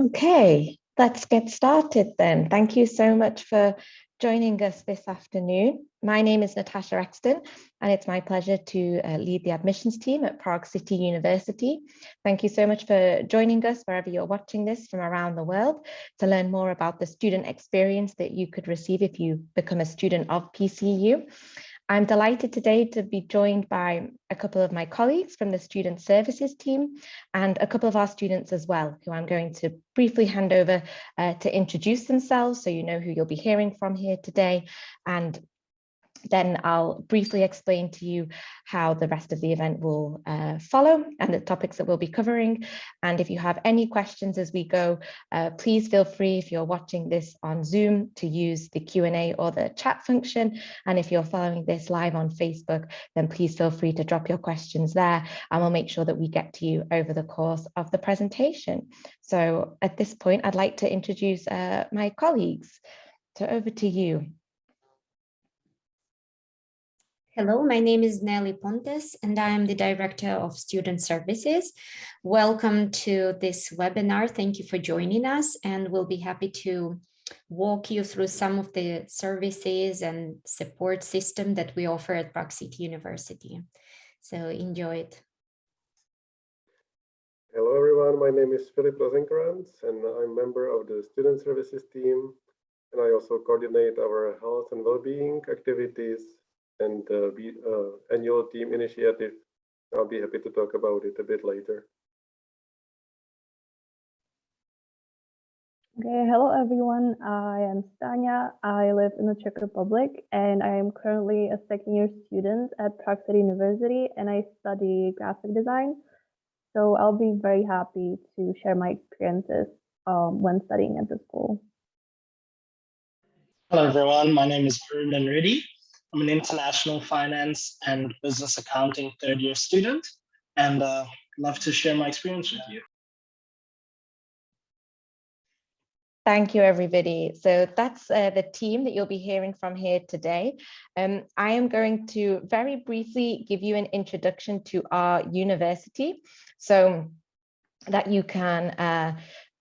Okay, let's get started then. Thank you so much for joining us this afternoon. My name is Natasha Exton, and it's my pleasure to uh, lead the admissions team at Prague City University. Thank you so much for joining us wherever you're watching this from around the world to learn more about the student experience that you could receive if you become a student of PCU. I'm delighted today to be joined by a couple of my colleagues from the Student Services team and a couple of our students as well, who I'm going to briefly hand over uh, to introduce themselves so you know who you'll be hearing from here today. And then I'll briefly explain to you how the rest of the event will uh, follow and the topics that we'll be covering. And if you have any questions as we go, uh, please feel free if you're watching this on Zoom to use the Q&A or the chat function. And if you're following this live on Facebook, then please feel free to drop your questions there and we'll make sure that we get to you over the course of the presentation. So at this point, I'd like to introduce uh, my colleagues. So over to you. Hello, my name is Nelly Pontes and I am the Director of Student Services. Welcome to this webinar. Thank you for joining us and we'll be happy to walk you through some of the services and support system that we offer at Prague City University. So enjoy it. Hello everyone, my name is Philip Rosenkrantz and I'm member of the Student Services team and I also coordinate our health and well-being activities and uh, be, uh, annual team initiative. I'll be happy to talk about it a bit later. Okay, hello everyone. I am Stania. I live in the Czech Republic and I am currently a second year student at Prague City University and I study graphic design. So I'll be very happy to share my experiences um, when studying at the school. Hello everyone, my name is Arun Reddy. I'm an international finance and business accounting third year student and uh, love to share my experience with you. Thank you, everybody. So that's uh, the team that you'll be hearing from here today. Um, I am going to very briefly give you an introduction to our university so that you can uh,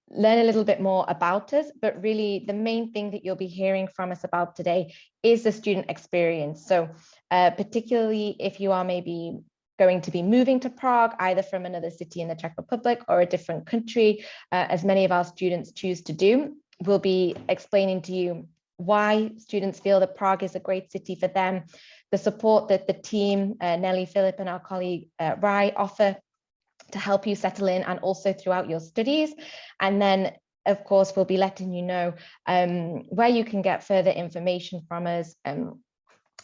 learn a little bit more about us, but really the main thing that you'll be hearing from us about today is the student experience. So uh, particularly if you are maybe going to be moving to Prague, either from another city in the Czech Republic or a different country, uh, as many of our students choose to do, we'll be explaining to you why students feel that Prague is a great city for them, the support that the team, uh, Nelly, Philip and our colleague uh, Rai offer to help you settle in and also throughout your studies. And then of course, we'll be letting you know um, where you can get further information from us, um,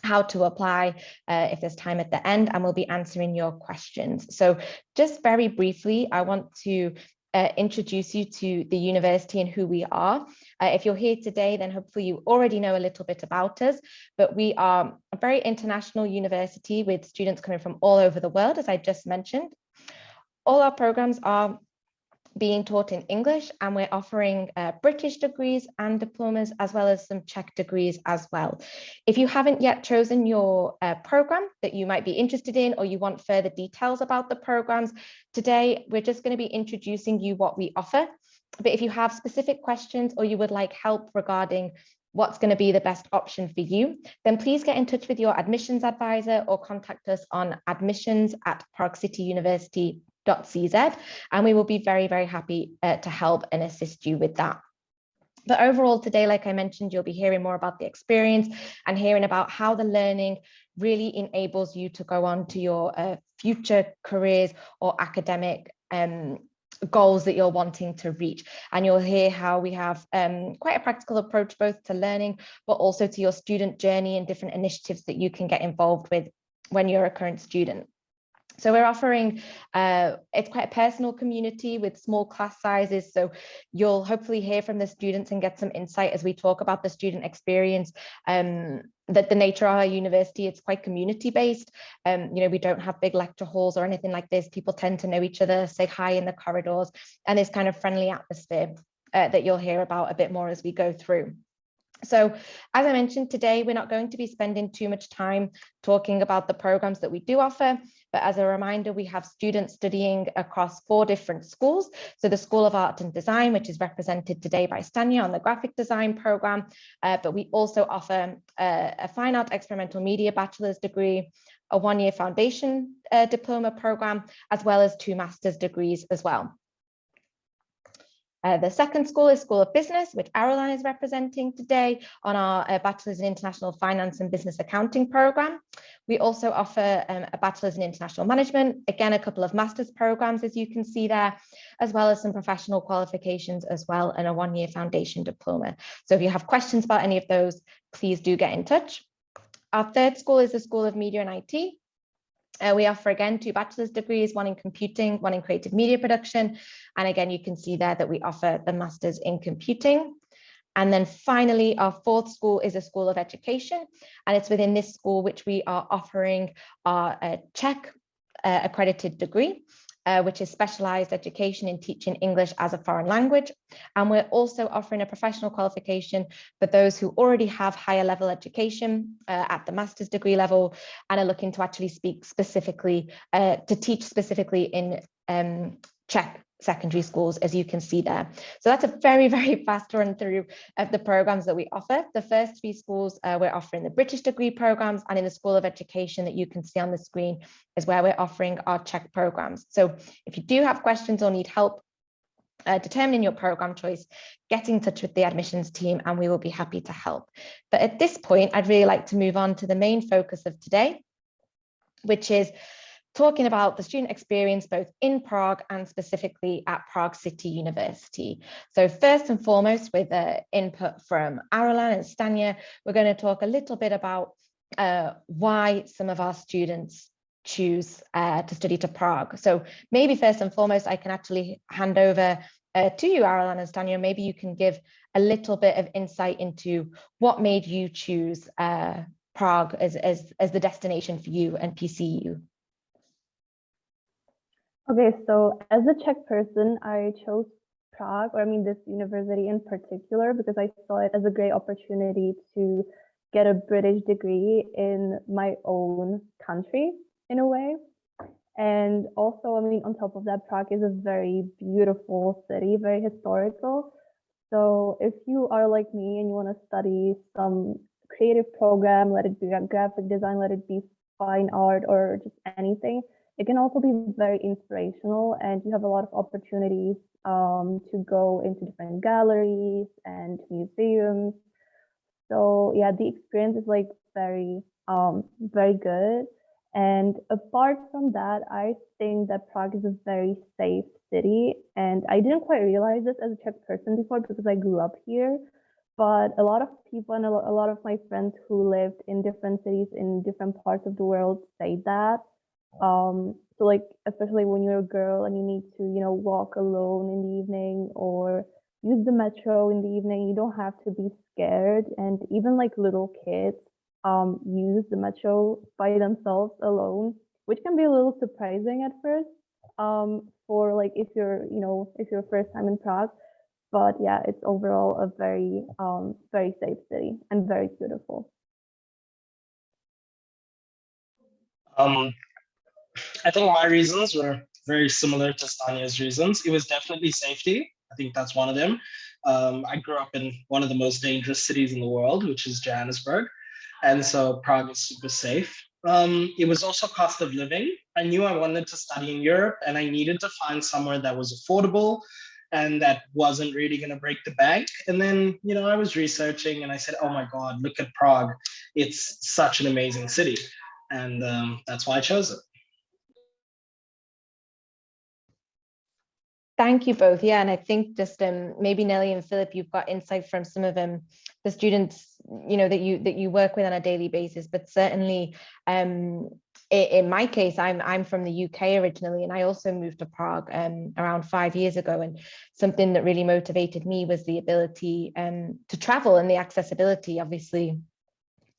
how to apply uh, if there's time at the end, and we'll be answering your questions. So just very briefly, I want to uh, introduce you to the university and who we are. Uh, if you're here today, then hopefully you already know a little bit about us, but we are a very international university with students coming from all over the world, as I just mentioned. All our programs are being taught in English and we're offering uh, British degrees and diplomas as well as some Czech degrees as well. If you haven't yet chosen your uh, program that you might be interested in or you want further details about the programs, today we're just going to be introducing you what we offer. But if you have specific questions or you would like help regarding what's going to be the best option for you, then please get in touch with your admissions advisor or contact us on admissions at Prague City University cz and we will be very, very happy uh, to help and assist you with that. But overall today, like I mentioned, you'll be hearing more about the experience and hearing about how the learning really enables you to go on to your uh, future careers or academic um, goals that you're wanting to reach. And you'll hear how we have um, quite a practical approach both to learning, but also to your student journey and different initiatives that you can get involved with when you're a current student. So we're offering, uh, it's quite a personal community with small class sizes. So you'll hopefully hear from the students and get some insight as we talk about the student experience. Um, that the nature of our university, it's quite community based. Um, you know, we don't have big lecture halls or anything like this. People tend to know each other, say hi in the corridors, and this kind of friendly atmosphere uh, that you'll hear about a bit more as we go through. So as I mentioned today, we're not going to be spending too much time talking about the programs that we do offer, but as a reminder, we have students studying across four different schools. So the School of Art and Design, which is represented today by Stanya on the graphic design program, uh, but we also offer uh, a fine art experimental media bachelor's degree, a one-year foundation uh, diploma program, as well as two master's degrees as well. Uh, the second school is School of Business, which Arolan is representing today on our uh, Bachelor's in International Finance and Business Accounting program. We also offer um, a Bachelor's in International Management, again, a couple of master's programs, as you can see there, as well as some professional qualifications as well, and a one-year foundation diploma. So if you have questions about any of those, please do get in touch. Our third school is the School of Media and IT, uh, we offer again two bachelor's degrees, one in computing, one in creative media production. And again, you can see there that we offer the master's in computing. And then finally, our fourth school is a school of education. And it's within this school which we are offering our uh, Czech uh, accredited degree uh, which is specialized education in teaching English as a foreign language. And we're also offering a professional qualification for those who already have higher level education uh, at the master's degree level and are looking to actually speak specifically, uh, to teach specifically in um, Czech secondary schools, as you can see there. So that's a very, very fast run through of the programs that we offer. The first three schools uh, we're offering the British degree programs and in the School of Education that you can see on the screen is where we're offering our Czech programs. So if you do have questions or need help uh, determining your program choice, get in touch with the admissions team and we will be happy to help. But at this point, I'd really like to move on to the main focus of today, which is talking about the student experience both in Prague and specifically at Prague City University. So first and foremost, with uh, input from Arolan and Stanya, we're going to talk a little bit about uh, why some of our students choose uh, to study to Prague. So maybe first and foremost, I can actually hand over uh, to you, Arolan and Stanya. Maybe you can give a little bit of insight into what made you choose uh, Prague as, as, as the destination for you and PCU. Okay, so as a Czech person, I chose Prague, or I mean this university in particular, because I saw it as a great opportunity to get a British degree in my own country in a way. And also, I mean, on top of that, Prague is a very beautiful city, very historical. So if you are like me and you want to study some creative program, let it be graphic design, let it be fine art or just anything, it can also be very inspirational and you have a lot of opportunities um, to go into different galleries and museums. So yeah, the experience is like very, um, very good. And apart from that, I think that Prague is a very safe city. And I didn't quite realize this as a Czech person before because I grew up here. But a lot of people and a lot of my friends who lived in different cities in different parts of the world say that. Um, so like, especially when you're a girl and you need to, you know, walk alone in the evening or use the metro in the evening, you don't have to be scared. And even like little kids um, use the metro by themselves alone, which can be a little surprising at first um, for like if you're, you know, if you're first time in Prague. But yeah, it's overall a very, um, very safe city and very beautiful. Um, I think my reasons were very similar to Stanya's reasons. It was definitely safety. I think that's one of them. Um, I grew up in one of the most dangerous cities in the world, which is Johannesburg. And so Prague is super safe. Um, it was also cost of living. I knew I wanted to study in Europe and I needed to find somewhere that was affordable and that wasn't really going to break the bank. And then, you know, I was researching and I said, oh my God, look at Prague. It's such an amazing city. And um, that's why I chose it. Thank you both. Yeah, and I think just um, maybe Nelly and Philip, you've got insight from some of them, the students, you know, that you that you work with on a daily basis. But certainly, um, in my case, I'm I'm from the UK originally, and I also moved to Prague um, around five years ago. And something that really motivated me was the ability um, to travel and the accessibility. Obviously,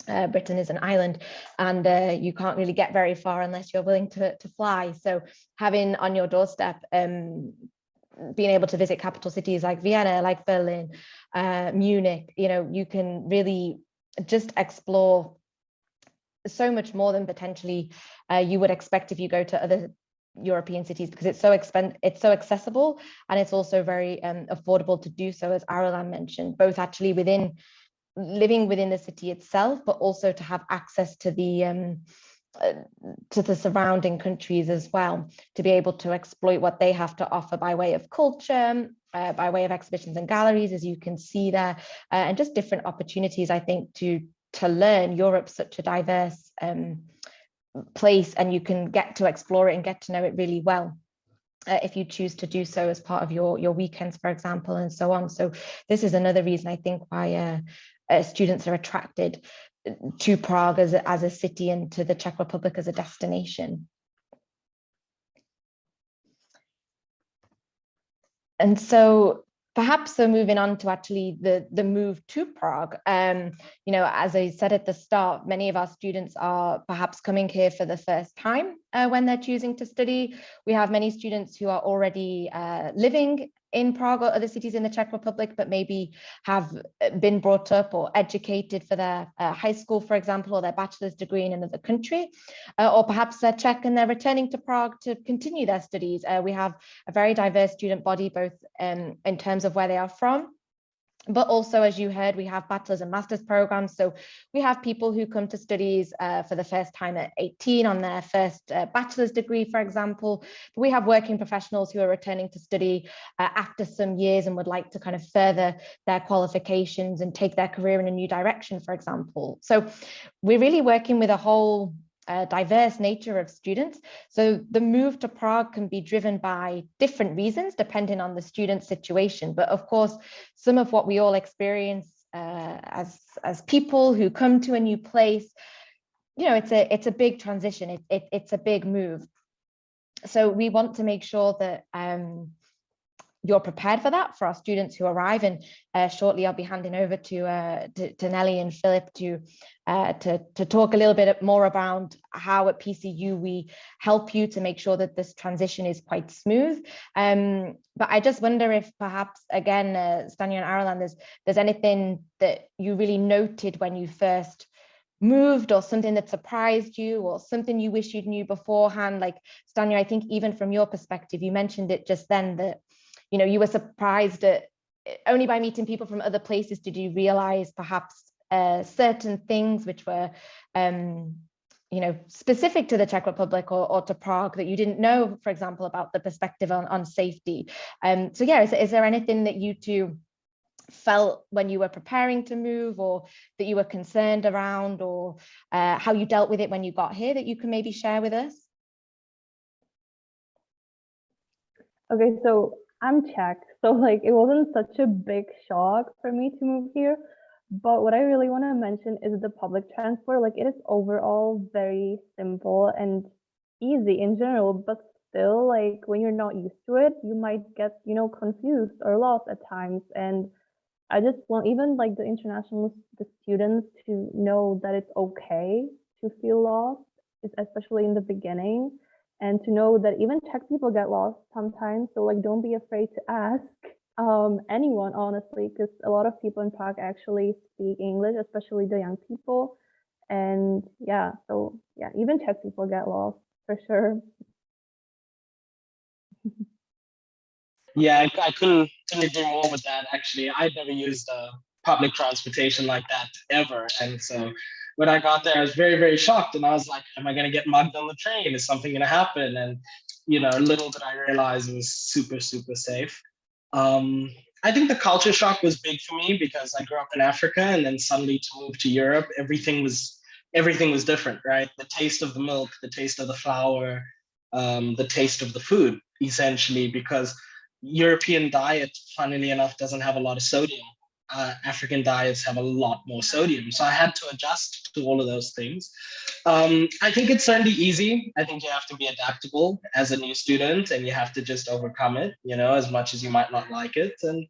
uh, Britain is an island and uh, you can't really get very far unless you're willing to, to fly. So having on your doorstep um, being able to visit capital cities like Vienna, like Berlin, uh, Munich, you know, you can really just explore so much more than potentially uh, you would expect if you go to other European cities because it's so expen it's so accessible and it's also very um, affordable to do so as Aralan mentioned both actually within living within the city itself but also to have access to the um, to the surrounding countries as well to be able to exploit what they have to offer by way of culture uh, by way of exhibitions and galleries as you can see there uh, and just different opportunities I think to to learn. Europe's such a diverse um, place and you can get to explore it and get to know it really well uh, if you choose to do so as part of your your weekends for example and so on. So this is another reason I think why uh, uh, students are attracted to Prague as a, as a city and to the Czech Republic as a destination. And so perhaps so moving on to actually the the move to Prague um you know as I said at the start many of our students are perhaps coming here for the first time uh, when they're choosing to study we have many students who are already uh, living in Prague or other cities in the Czech Republic, but maybe have uh, been brought up or educated for their uh, high school, for example, or their bachelor's degree in another country, uh, or perhaps they're Czech and they're returning to Prague to continue their studies. Uh, we have a very diverse student body, both um, in terms of where they are from, but also, as you heard, we have bachelor's and master's programs. So we have people who come to studies uh, for the first time at 18 on their first uh, bachelor's degree, for example. We have working professionals who are returning to study uh, after some years and would like to kind of further their qualifications and take their career in a new direction, for example. So we're really working with a whole uh, diverse nature of students. So the move to Prague can be driven by different reasons depending on the student situation. But of course, some of what we all experience uh, as, as people who come to a new place, you know, it's a, it's a big transition. It, it, it's a big move. So we want to make sure that um, you're prepared for that for our students who arrive and uh, shortly I'll be handing over to, uh, to, to Nelly and Philip to, uh, to, to talk a little bit more about how at PCU we help you to make sure that this transition is quite smooth. Um, but I just wonder if perhaps again, uh, and Aralan, there's, there's anything that you really noted when you first moved or something that surprised you or something you wish you'd knew beforehand like Stanya I think even from your perspective you mentioned it just then that you know, you were surprised at only by meeting people from other places did you realize perhaps uh, certain things which were, um, you know, specific to the Czech Republic or, or to Prague that you didn't know, for example, about the perspective on, on safety. Um, so yeah, is, is there anything that you two felt when you were preparing to move or that you were concerned around or uh, how you dealt with it when you got here that you can maybe share with us? Okay, so I'm Czech, so like it wasn't such a big shock for me to move here. But what I really want to mention is the public transport. Like it is overall very simple and easy in general, but still like when you're not used to it, you might get, you know, confused or lost at times. And I just want even like the international the students to know that it's okay to feel lost, especially in the beginning and to know that even Czech people get lost sometimes. So like, don't be afraid to ask um, anyone, honestly, because a lot of people in Prague actually speak English, especially the young people. And yeah, so yeah, even Czech people get lost for sure. yeah, I, I couldn't, couldn't agree more with that. Actually, I'd never used uh, public transportation like that ever, and so when I got there, I was very, very shocked. And I was like, am I going to get mugged on the train? Is something going to happen? And, you know, little did I realize it was super, super safe. Um, I think the culture shock was big for me because I grew up in Africa and then suddenly to move to Europe, everything was everything was different, right? The taste of the milk, the taste of the flour, um, the taste of the food, essentially, because European diet, funnily enough, doesn't have a lot of sodium uh, African diets have a lot more sodium. So I had to adjust to all of those things. Um, I think it's certainly easy. I think you have to be adaptable as a new student and you have to just overcome it, you know, as much as you might not like it. And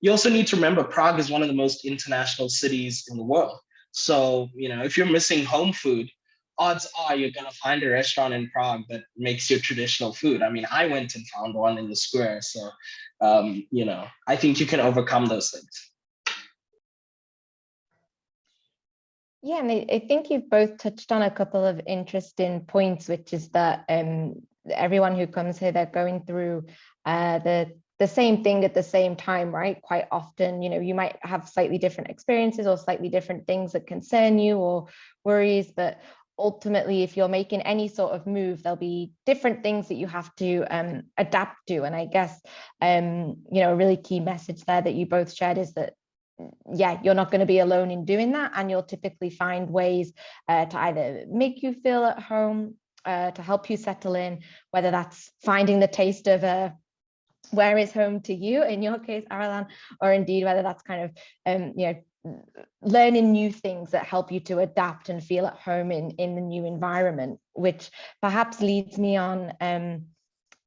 you also need to remember Prague is one of the most international cities in the world. So, you know, if you're missing home food, odds are you're going to find a restaurant in Prague that makes your traditional food. I mean, I went and found one in the square. So, um, you know, I think you can overcome those things. Yeah, and I, I think you've both touched on a couple of interesting points, which is that um, everyone who comes here, they're going through uh, the the same thing at the same time, right? Quite often, you know, you might have slightly different experiences or slightly different things that concern you or worries, but ultimately, if you're making any sort of move, there'll be different things that you have to um, adapt to. And I guess, um, you know, a really key message there that you both shared is that yeah, you're not going to be alone in doing that. And you'll typically find ways uh, to either make you feel at home, uh, to help you settle in, whether that's finding the taste of a where is home to you in your case, Aralan, or indeed whether that's kind of, um, you know, learning new things that help you to adapt and feel at home in, in the new environment, which perhaps leads me on um,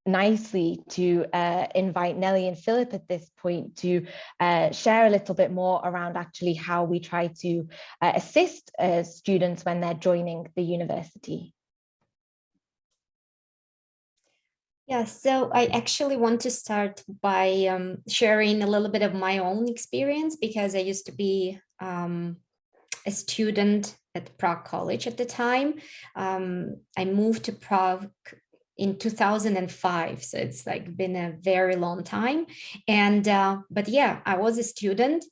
nicely to uh, invite Nelly and Philip at this point to uh, share a little bit more around actually how we try to uh, assist uh, students when they're joining the university. Yeah, so I actually want to start by um, sharing a little bit of my own experience because I used to be um, a student at Prague College at the time. Um, I moved to Prague in 2005, so it's like been a very long time. And uh, but yeah, I was a student.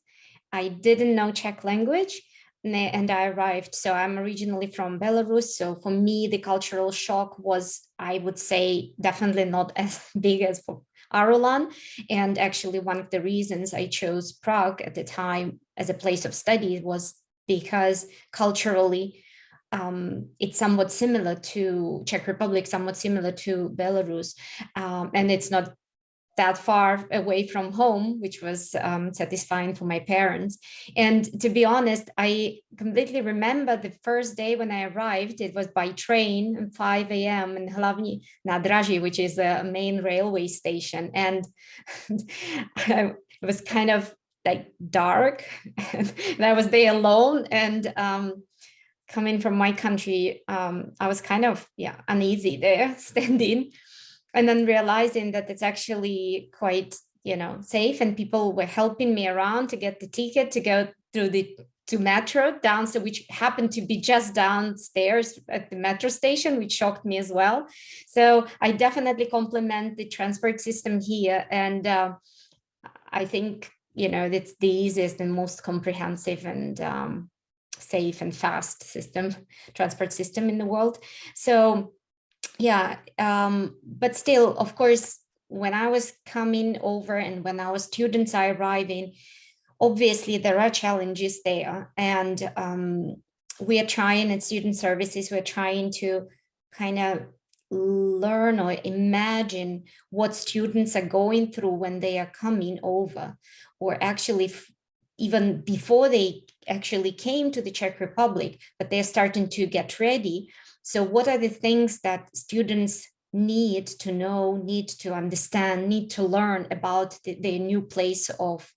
I didn't know Czech language, and I arrived. So I'm originally from Belarus. So for me, the cultural shock was, I would say, definitely not as big as for Arulan. And actually, one of the reasons I chose Prague at the time as a place of study was because culturally, um, it's somewhat similar to Czech Republic, somewhat similar to Belarus. Um, and it's not that far away from home, which was um, satisfying for my parents. And to be honest, I completely remember the first day when I arrived, it was by train at 5 a.m. in Hlavní Nádraží, which is a main railway station. And it was kind of like dark and I was there alone and um, coming from my country, um, I was kind of, yeah, uneasy there standing. And then realizing that it's actually quite you know safe and people were helping me around to get the ticket to go through the to metro downstairs which happened to be just downstairs at the metro station which shocked me as well. So i definitely compliment the transport system here and uh, i think you know it's the easiest and most comprehensive and um, safe and fast system transport system in the world so yeah, um, but still, of course, when I was coming over and when our students are arriving, obviously there are challenges there. And um, we are trying at student services, we're trying to kind of learn or imagine what students are going through when they are coming over or actually even before they actually came to the Czech Republic, but they're starting to get ready so what are the things that students need to know, need to understand, need to learn about the, the new place of,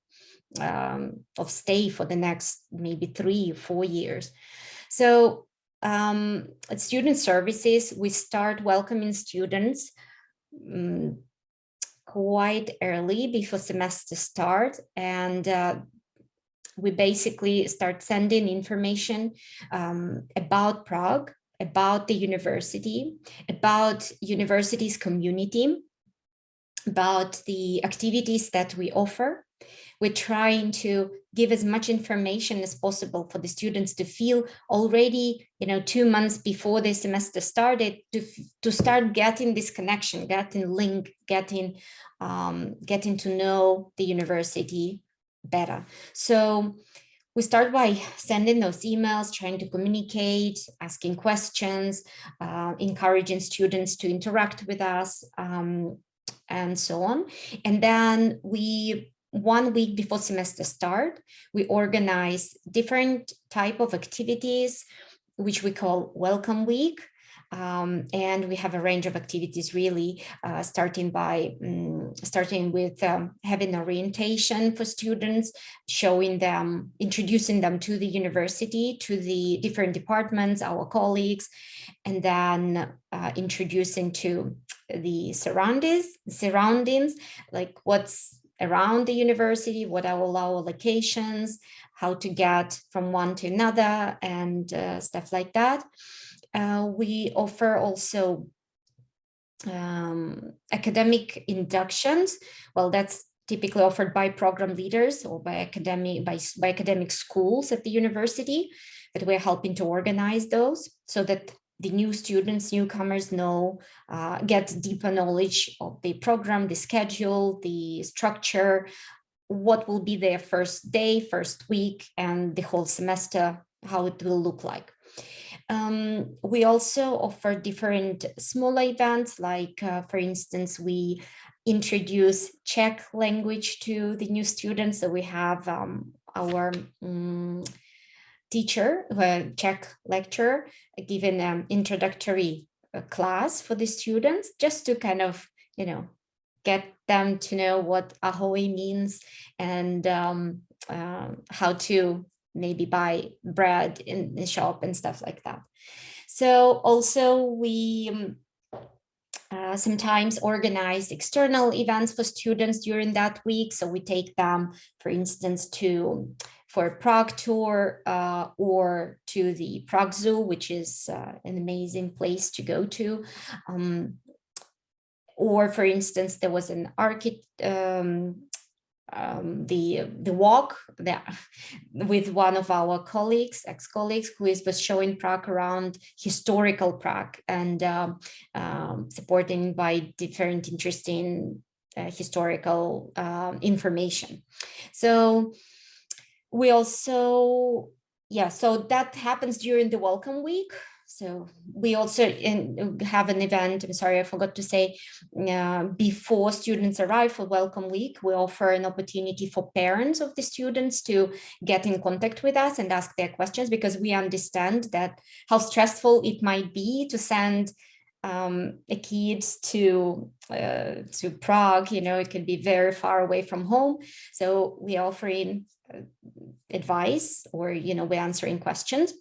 um, of stay for the next maybe three four years. So um, at student services, we start welcoming students um, quite early before semester start and uh, we basically start sending information um, about Prague about the university, about university's community, about the activities that we offer. We're trying to give as much information as possible for the students to feel already, you know, two months before the semester started to, to start getting this connection, getting link, getting, um, getting to know the university better. So we start by sending those emails, trying to communicate, asking questions, uh, encouraging students to interact with us, um, and so on. And then we, one week before semester start, we organize different type of activities, which we call Welcome Week. Um, and we have a range of activities really uh, starting by um, starting with um, having orientation for students, showing them, introducing them to the university, to the different departments, our colleagues, and then uh, introducing to the surroundings, surroundings, like what's around the university, what are all our locations, how to get from one to another and uh, stuff like that. Uh, we offer also um, academic inductions. Well, that's typically offered by program leaders or by academic by, by academic schools at the university, but we're helping to organize those so that the new students, newcomers know, uh, get deeper knowledge of the program, the schedule, the structure, what will be their first day, first week, and the whole semester, how it will look like. Um, we also offer different smaller events, like, uh, for instance, we introduce Czech language to the new students. So we have um, our um, teacher, a Czech lecturer, giving an introductory uh, class for the students, just to kind of, you know, get them to know what ahoy means and um, uh, how to maybe buy bread in the shop and stuff like that. So also we um, uh, sometimes organize external events for students during that week. So we take them, for instance, to for a Prague tour uh, or to the Prague Zoo, which is uh, an amazing place to go to. Um, or for instance, there was an architect, um, um, the the walk that with one of our colleagues, ex-colleagues, who is was showing Prague around historical Prague and um, um, supporting by different interesting uh, historical um, information. So we also, yeah, so that happens during the welcome week. So we also in, have an event, I'm sorry, I forgot to say, uh, before students arrive for Welcome Week, we offer an opportunity for parents of the students to get in contact with us and ask their questions because we understand that how stressful it might be to send um, a kid to uh, to Prague, you know, it can be very far away from home. So we are offering uh, advice or, you know, we're answering questions.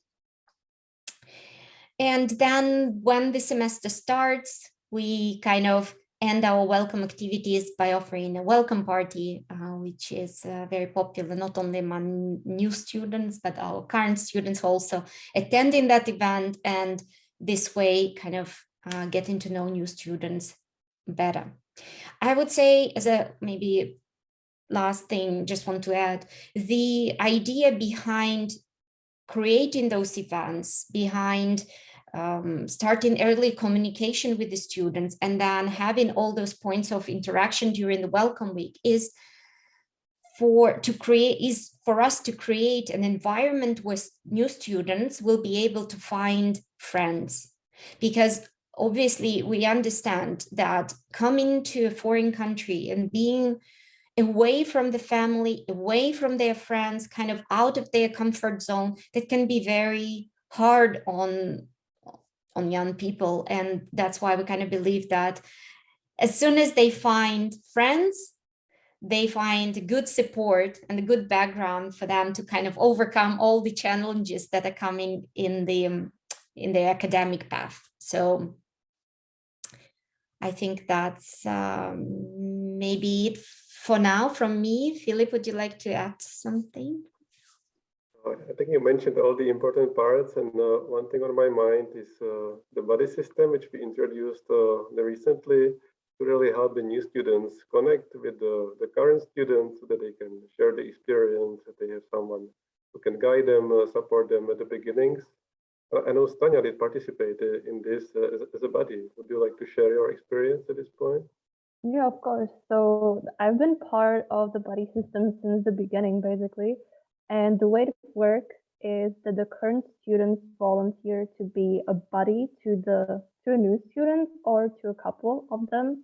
And then when the semester starts, we kind of end our welcome activities by offering a welcome party, uh, which is uh, very popular, not only among new students, but our current students also attending that event. And this way kind of uh, getting to know new students better. I would say as a maybe last thing, just want to add, the idea behind creating those events, behind um, starting early communication with the students and then having all those points of interaction during the welcome week is for to create is for us to create an environment where new students will be able to find friends. Because obviously we understand that coming to a foreign country and being away from the family, away from their friends, kind of out of their comfort zone, that can be very hard on, on young people. And that's why we kind of believe that as soon as they find friends, they find good support and a good background for them to kind of overcome all the challenges that are coming in the in the academic path. So I think that's um, maybe it for now from me. Philip, would you like to add something? I think you mentioned all the important parts, and uh, one thing on my mind is uh, the buddy system, which we introduced uh, recently to really help the new students connect with the, the current students so that they can share the experience, that they have someone who can guide them, uh, support them at the beginnings, uh, I know Stanya did participate uh, in this as, as a buddy. Would you like to share your experience at this point? Yeah, of course. So I've been part of the buddy system since the beginning, basically. And the way it works is that the current students volunteer to be a buddy to the to a new student or to a couple of them.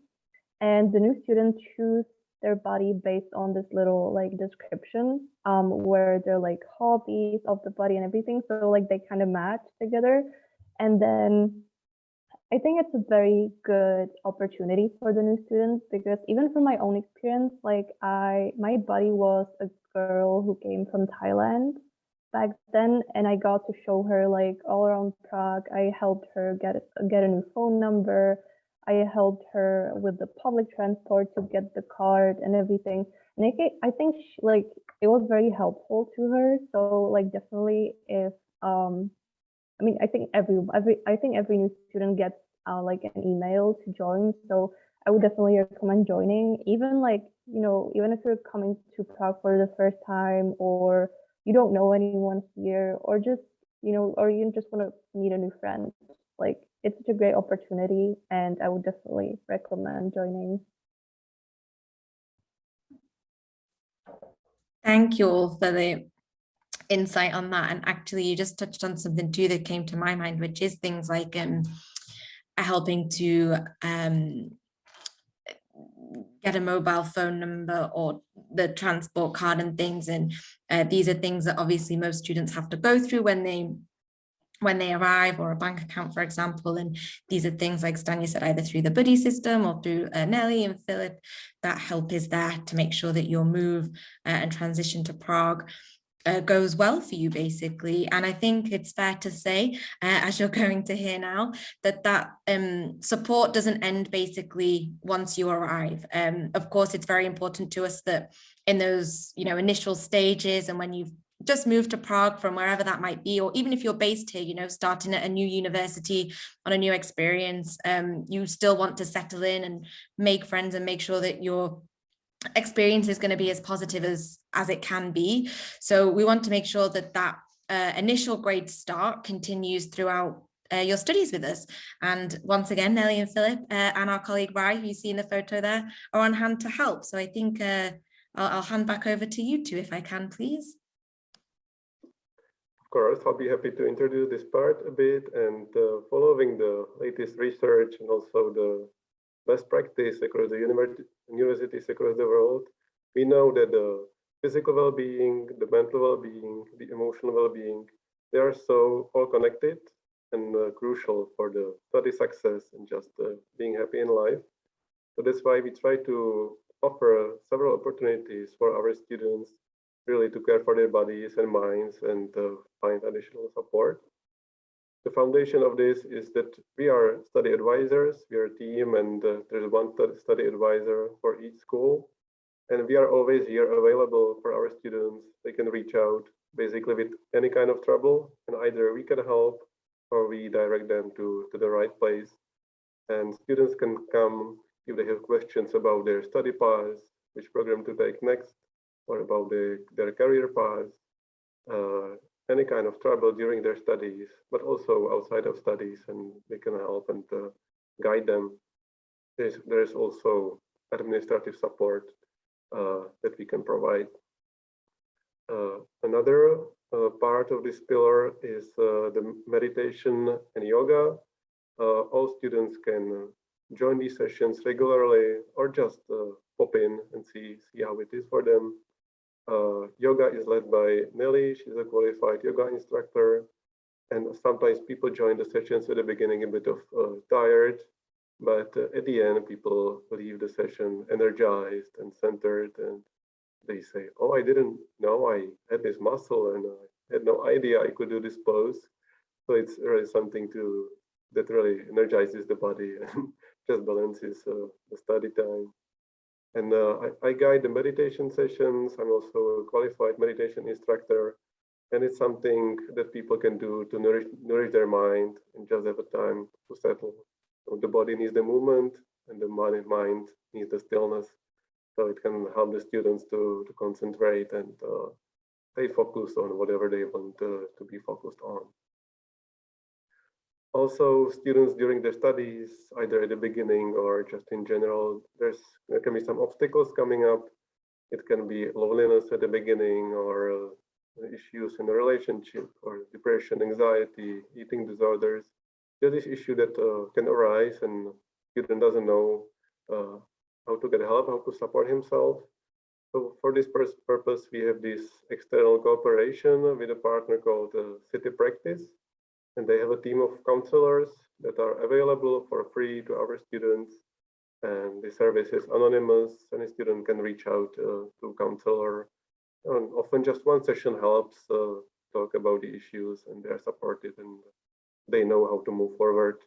And the new student choose their body based on this little like description um where they're like hobbies of the body and everything. So like they kind of match together. And then I think it's a very good opportunity for the new students because even from my own experience, like I, my buddy was a girl who came from Thailand back then, and I got to show her like all around Prague. I helped her get get a new phone number. I helped her with the public transport to get the card and everything. And I, I think she, like it was very helpful to her. So like definitely if um I mean I think every every I think every new student gets uh, like an email to join. So I would definitely recommend joining. Even like you know even if you're coming to Prague for the first time or you don't know anyone here or just you know or you just want to meet a new friend like it's such a great opportunity and I would definitely recommend joining. Thank you all for the insight on that. And actually, you just touched on something too that came to my mind, which is things like um, helping to um, get a mobile phone number or the transport card and things. And uh, these are things that obviously most students have to go through when they when they arrive or a bank account, for example. And these are things like Stanya said, either through the buddy system or through uh, Nelly and Philip, that help is there to make sure that your move uh, and transition to Prague uh, goes well for you basically. And I think it's fair to say uh, as you're going to hear now that that um, support doesn't end basically once you arrive. Um, of course it's very important to us that in those you know initial stages and when you've just moved to Prague from wherever that might be, or even if you're based here, you know, starting at a new university on a new experience, um, you still want to settle in and make friends and make sure that your experience is going to be as positive as as it can be. So we want to make sure that that uh, initial great start continues throughout uh, your studies with us. And once again, Nelly and Philip uh, and our colleague Rai, who you see in the photo there, are on hand to help. So I think uh, I'll, I'll hand back over to you two if I can, please. Of course, I'll be happy to introduce this part a bit and uh, following the latest research and also the best practice across the universities across the world, we know that the physical well-being, the mental well-being, the emotional well-being, they are so all connected and uh, crucial for the study success and just uh, being happy in life. So that's why we try to offer several opportunities for our students really to care for their bodies and minds and uh, find additional support. The foundation of this is that we are study advisors, we are a team and uh, there's one study advisor for each school. And we are always here available for our students. They can reach out basically with any kind of trouble and either we can help or we direct them to, to the right place. And students can come if they have questions about their study paths, which program to take next, or about the, their career paths, uh, any kind of trouble during their studies, but also outside of studies, and we can help and uh, guide them. There's, there's also administrative support uh, that we can provide. Uh, another uh, part of this pillar is uh, the meditation and yoga. all students can join these sessions regularly or just pop in and see, see how it is for them. Uh, yoga is led by Nelly. She's a qualified yoga instructor. And sometimes people join the sessions at the beginning a bit of uh, tired, but uh, at the end, people leave the session energized and centered. And they say, oh, I didn't know I had this muscle and I had no idea I could do this pose. So it's really something to that really energizes the body and just balances uh, the study time. And uh, I, I, guide the meditation sessions. I'm also a qualified meditation instructor. And it's something that people can do to nourish, nourish their mind and just have a time to settle. So the body needs the movement and the mind, needs the stillness. So it can help the students to, to concentrate and uh, stay focused on whatever they want to, to be focused on. Also, students during their studies, either at the beginning or just in general, there's there can be some obstacles coming up. It can be loneliness at the beginning or uh, issues in a relationship or depression, anxiety, eating disorders. There's this issue that uh, can arise and student doesn't know uh, how to get help, how to support himself. So for this purpose, we have this external cooperation with a partner called uh, City Practice and they have a team of counselors that are available for free to our students. And the service is anonymous. Any student can reach out uh, to counselor. And often just one session helps uh, talk about the issues and they're supported and they know how to move forward.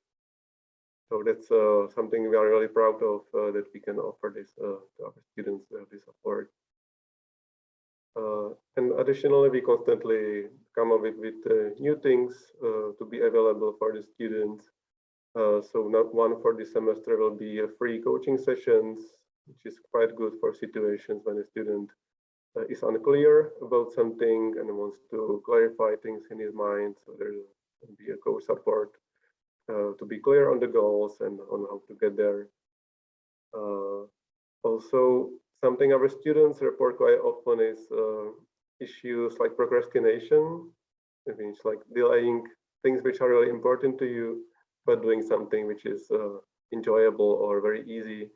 So that's uh, something we are really proud of uh, that we can offer this uh, to our students have this support. Uh, and additionally, we constantly come up with, with uh, new things uh, to be available for the students. so not one for this semester will be a free coaching sessions, which is quite good for situations when a student is unclear about something and wants to clarify things in his mind. So there will be a co-support uh, to be clear on the goals and on how to get there. Uh, also, something our students report quite often is uh, issues like procrastination. It means like delaying things which are really important to you, but doing something which is uh, enjoyable or very easy.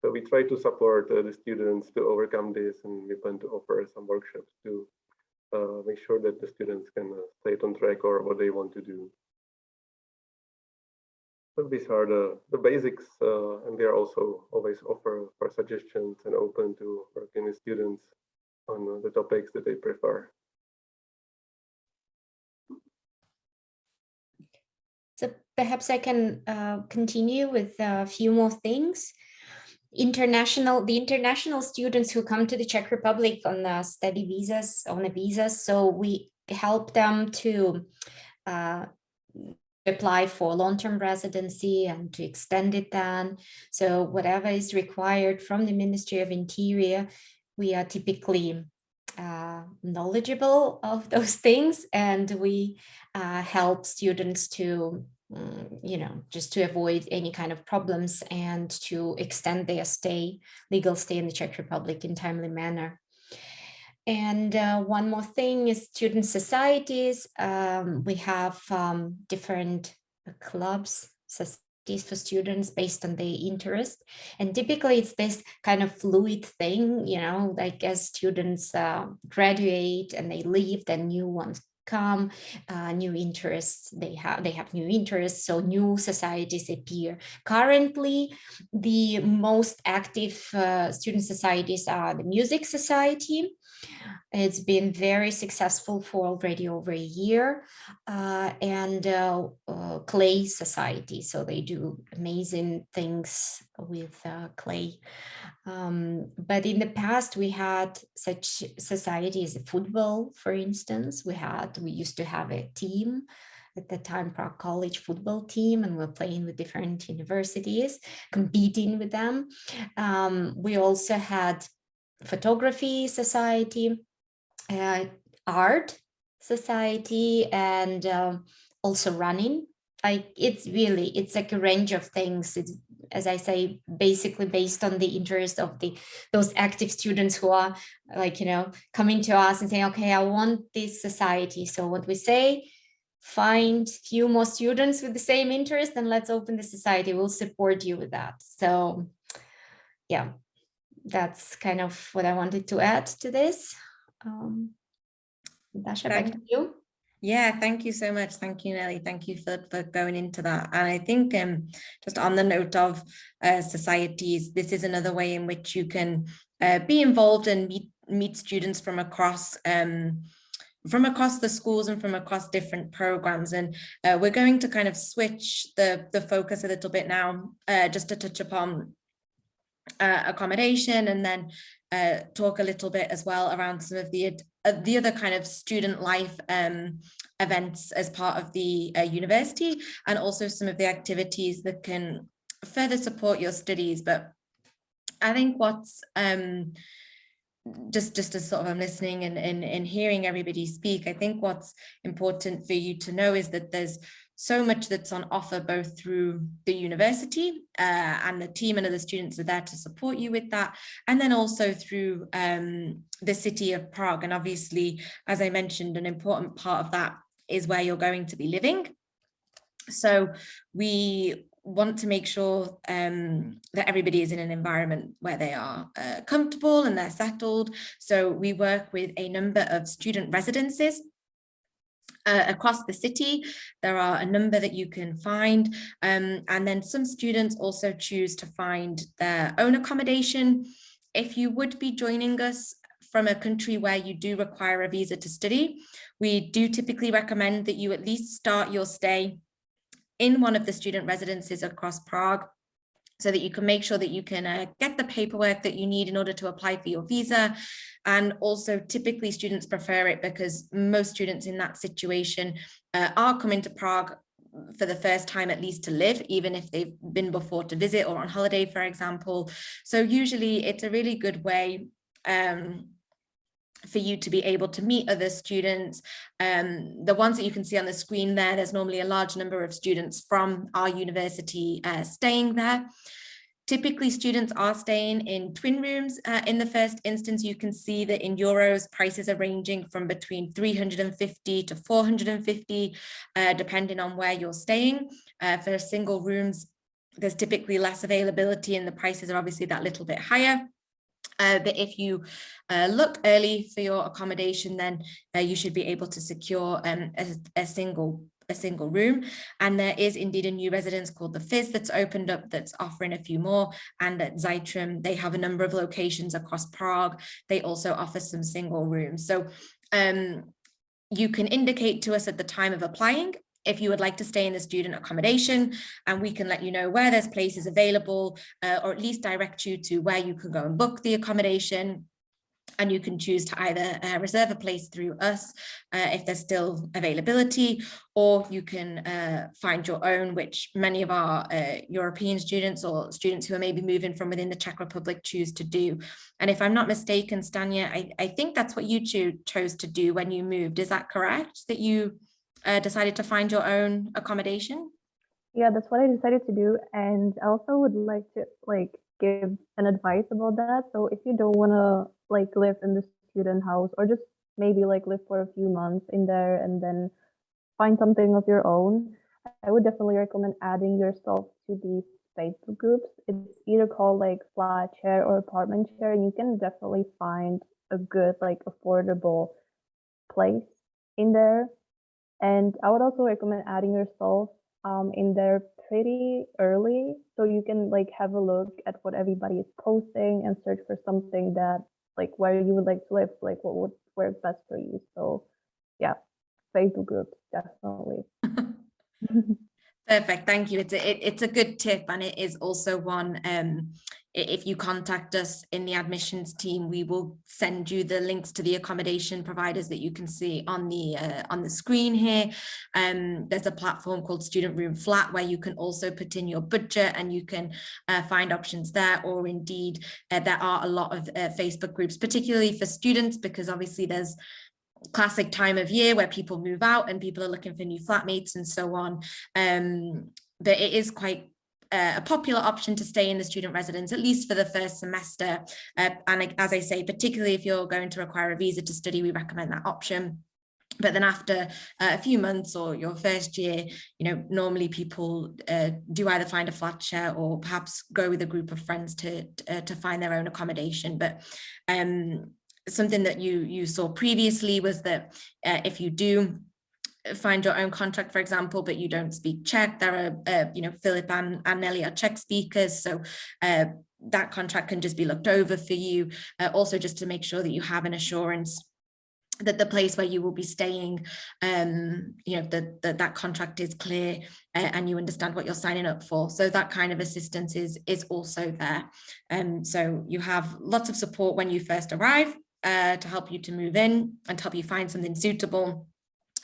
So we try to support uh, the students to overcome this and we plan to offer some workshops to uh, make sure that the students can uh, stay on track or what they want to do. So these are the, the basics, uh, and we are also always offer for suggestions and open to working with students on the topics that they prefer. So perhaps I can uh, continue with a few more things. International, the international students who come to the Czech Republic on study visas, on a visa, so we help them to uh, apply for long-term residency and to extend it then. So whatever is required from the Ministry of Interior, we are typically uh, knowledgeable of those things and we uh, help students to um, you know, just to avoid any kind of problems and to extend their stay, legal stay in the Czech Republic in timely manner. And uh, one more thing is student societies. Um, we have um, different clubs, for students based on their interest. And typically it's this kind of fluid thing, you know, like as students uh, graduate and they leave, then new ones come uh, new interests they have they have new interests so new societies appear currently the most active uh, student societies are the music society it's been very successful for already over a year uh, and uh, uh, clay society. So they do amazing things with uh, clay. Um, but in the past, we had such societies, football, for instance, we had, we used to have a team at the time Prague College football team and we're playing with different universities, competing with them. Um, we also had photography society, uh, art society, and um, also running. Like it's really, it's like a range of things. It's, as I say, basically based on the interest of the those active students who are like, you know, coming to us and saying, okay, I want this society. So what we say, find few more students with the same interest and let's open the society. We'll support you with that. So yeah, that's kind of what I wanted to add to this. Um, Natasha, back to you. Yeah, thank you so much. Thank you, Nelly. Thank you for, for going into that. And I think um, just on the note of uh, societies, this is another way in which you can uh, be involved and meet, meet students from across um, from across the schools and from across different programs. And uh, we're going to kind of switch the, the focus a little bit now, uh, just to touch upon uh, accommodation and then uh, talk a little bit as well around some of the uh, the other kind of student life um, events as part of the uh, university and also some of the activities that can further support your studies. But I think what's um, just just as sort of I'm listening and, and, and hearing everybody speak, I think what's important for you to know is that there's so much that's on offer both through the university uh, and the team and other students are there to support you with that. And then also through um, the city of Prague. And obviously as I mentioned an important part of that is where you're going to be living. So we want to make sure um, that everybody is in an environment where they are uh, comfortable and they're settled. So we work with a number of student residences uh, across the city. There are a number that you can find. Um, and then some students also choose to find their own accommodation. If you would be joining us from a country where you do require a visa to study, we do typically recommend that you at least start your stay in one of the student residences across Prague so that you can make sure that you can uh, get the paperwork that you need in order to apply for your visa. And also typically students prefer it because most students in that situation uh, are coming to Prague for the first time at least to live, even if they've been before to visit or on holiday, for example. So usually it's a really good way um, for you to be able to meet other students. Um, the ones that you can see on the screen there, there's normally a large number of students from our university uh, staying there. Typically, students are staying in twin rooms. Uh, in the first instance, you can see that in euros, prices are ranging from between 350 to 450, uh, depending on where you're staying. Uh, for single rooms, there's typically less availability and the prices are obviously that little bit higher. Uh, but if you uh, look early for your accommodation, then uh, you should be able to secure um, a, a, single a single room. And there is indeed a new residence called the Fizz that's opened up that's offering a few more. And at Zeitrim, they have a number of locations across Prague. They also offer some single rooms. So um, you can indicate to us at the time of applying if you would like to stay in the student accommodation and we can let you know where there's places available uh, or at least direct you to where you can go and book the accommodation. And you can choose to either uh, reserve a place through us uh, if there's still availability or you can uh, find your own which many of our uh, European students or students who are maybe moving from within the Czech Republic choose to do. And if I'm not mistaken Stanya I, I think that's what you cho chose to do when you moved. Is that correct? That you uh, decided to find your own accommodation? Yeah, that's what I decided to do. And I also would like to like give an advice about that. So if you don't want to like live in the student house or just maybe like live for a few months in there and then find something of your own, I would definitely recommend adding yourself to these Facebook groups. It's either called like flat share or apartment share, and you can definitely find a good, like affordable place in there and I would also recommend adding yourself um, in there pretty early so you can like have a look at what everybody is posting and search for something that like where you would like to live, like what would work best for you. So yeah, Facebook groups, definitely. Perfect, thank you. It's a, it, it's a good tip and it is also one um, if you contact us in the admissions team, we will send you the links to the accommodation providers that you can see on the uh, on the screen here. Um, there's a platform called Student Room Flat where you can also put in your budget and you can uh, find options there or indeed uh, there are a lot of uh, Facebook groups, particularly for students because obviously there's classic time of year where people move out and people are looking for new flatmates and so on. Um, but it is quite a popular option to stay in the student residence, at least for the first semester. Uh, and as I say, particularly if you're going to require a visa to study, we recommend that option. But then after uh, a few months or your first year, you know, normally people uh, do either find a flat share or perhaps go with a group of friends to uh, to find their own accommodation. But um, something that you you saw previously was that uh, if you do find your own contract, for example, but you don't speak Czech. There are, uh, you know, Philip and, and Nelly are Czech speakers, so uh, that contract can just be looked over for you. Uh, also, just to make sure that you have an assurance that the place where you will be staying, um, you know, that that that contract is clear uh, and you understand what you're signing up for. So that kind of assistance is is also there. Um, so you have lots of support when you first arrive uh, to help you to move in and help you find something suitable